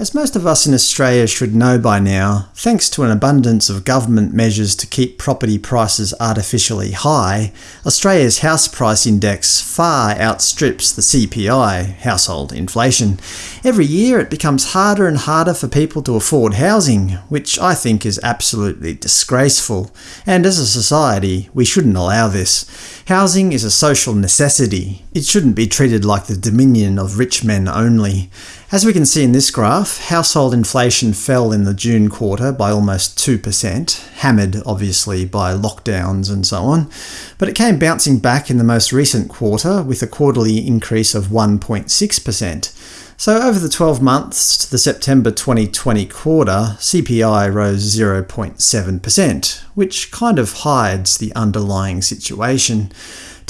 As most of us in Australia should know by now, thanks to an abundance of government measures to keep property prices artificially high, Australia's house price index far outstrips the CPI, household inflation. Every year it becomes harder and harder for people to afford housing, which I think is absolutely disgraceful. And as a society, we shouldn't allow this. Housing is a social necessity. It shouldn't be treated like the dominion of rich men only. As we can see in this graph, household inflation fell in the June quarter by almost 2%, hammered obviously by lockdowns and so on, but it came bouncing back in the most recent quarter with a quarterly increase of 1.6%. So over the 12 months to the September 2020 quarter, CPI rose 0.7%, which kind of hides the underlying situation.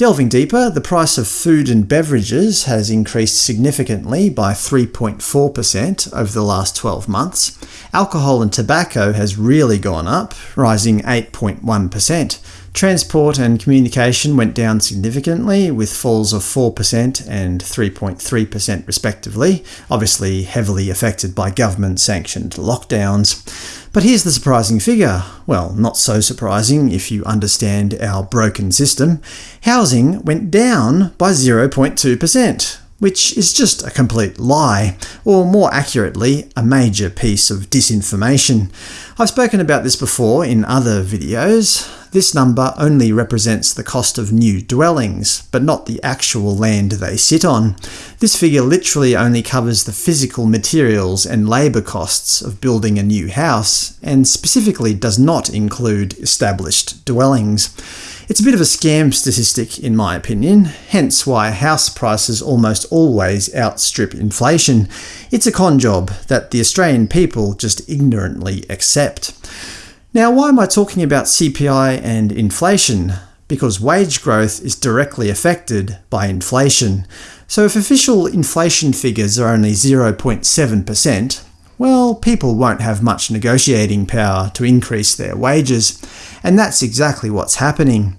Delving deeper, the price of food and beverages has increased significantly by 3.4% over the last 12 months. Alcohol and tobacco has really gone up, rising 8.1%. Transport and communication went down significantly, with falls of 4% and 3.3% respectively, obviously heavily affected by government-sanctioned lockdowns. But here's the surprising figure. Well, not so surprising if you understand our broken system. Housing went down by 0.2%, which is just a complete lie, or more accurately, a major piece of disinformation. I've spoken about this before in other videos. This number only represents the cost of new dwellings, but not the actual land they sit on. This figure literally only covers the physical materials and labour costs of building a new house, and specifically does not include established dwellings. It's a bit of a scam statistic in my opinion, hence why house prices almost always outstrip inflation. It's a con job that the Australian people just ignorantly accept. Now why am I talking about CPI and inflation? Because wage growth is directly affected by inflation. So if official inflation figures are only 0.7%, well, people won't have much negotiating power to increase their wages. And that's exactly what's happening.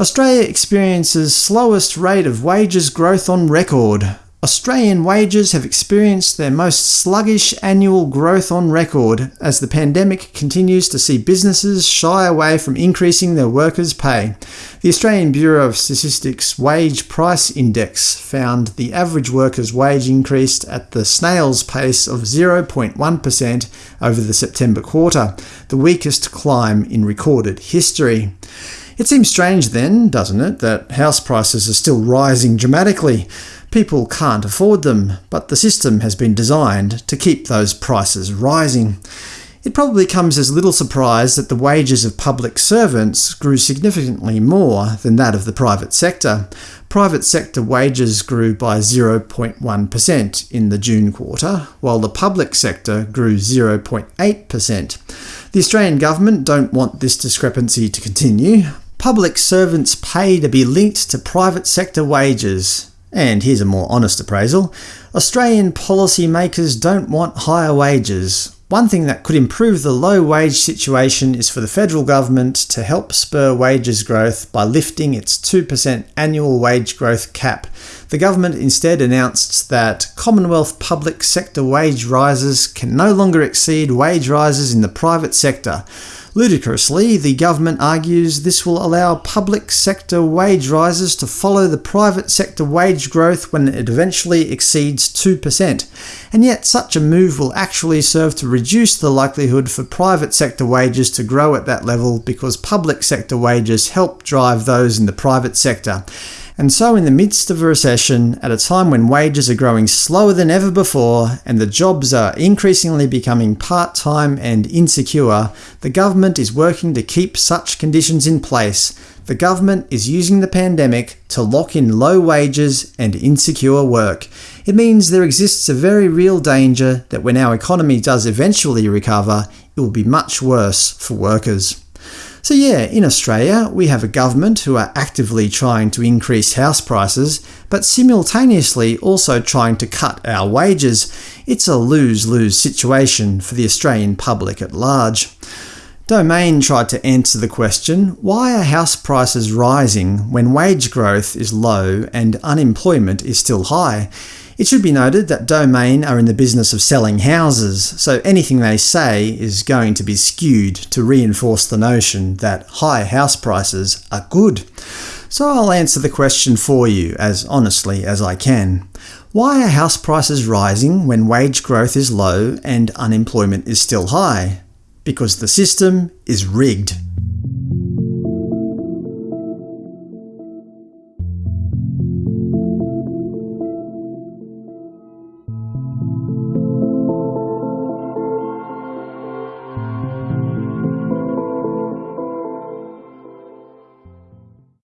Australia experiences slowest rate of wages growth on record, Australian wages have experienced their most sluggish annual growth on record as the pandemic continues to see businesses shy away from increasing their workers' pay. The Australian Bureau of Statistics Wage Price Index found the average worker's wage increased at the snail's pace of 0.1% over the September quarter, the weakest climb in recorded history. It seems strange then, doesn't it, that house prices are still rising dramatically. People can't afford them, but the system has been designed to keep those prices rising. It probably comes as little surprise that the wages of public servants grew significantly more than that of the private sector. Private sector wages grew by 0.1% in the June quarter, while the public sector grew 0.8%. The Australian government don't want this discrepancy to continue. Public servants pay to be linked to private sector wages, and here's a more honest appraisal. Australian policymakers don't want higher wages. One thing that could improve the low wage situation is for the federal government to help spur wages growth by lifting its 2% annual wage growth cap. The government instead announced that Commonwealth public sector wage rises can no longer exceed wage rises in the private sector. Ludicrously, the government argues this will allow public sector wage rises to follow the private sector wage growth when it eventually exceeds 2%, and yet such a move will actually serve to reduce the likelihood for private sector wages to grow at that level because public sector wages help drive those in the private sector. And so in the midst of a recession, at a time when wages are growing slower than ever before, and the jobs are increasingly becoming part-time and insecure, the government is working to keep such conditions in place. The government is using the pandemic to lock in low wages and insecure work. It means there exists a very real danger that when our economy does eventually recover, it will be much worse for workers. So yeah, in Australia, we have a government who are actively trying to increase house prices, but simultaneously also trying to cut our wages. It's a lose-lose situation for the Australian public at large. Domain tried to answer the question, why are house prices rising when wage growth is low and unemployment is still high? It should be noted that Domain are in the business of selling houses, so anything they say is going to be skewed to reinforce the notion that high house prices are good. So I'll answer the question for you, as honestly as I can. Why are house prices rising when wage growth is low and unemployment is still high? Because the system is rigged.